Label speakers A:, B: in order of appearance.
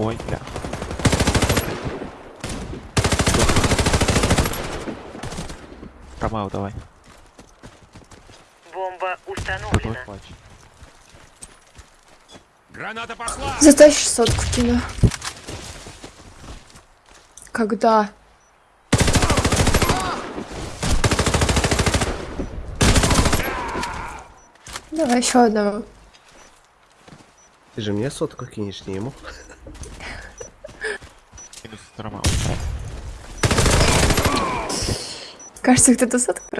A: Ой, бля. Ромео, давай.
B: Бомба установлена.
C: Граната пошла!
D: Затащишь сотку кину. Когда? Давай еще одного.
E: Ты же мне сотку кинешь, не ему.
D: Кажется, кто-то сотку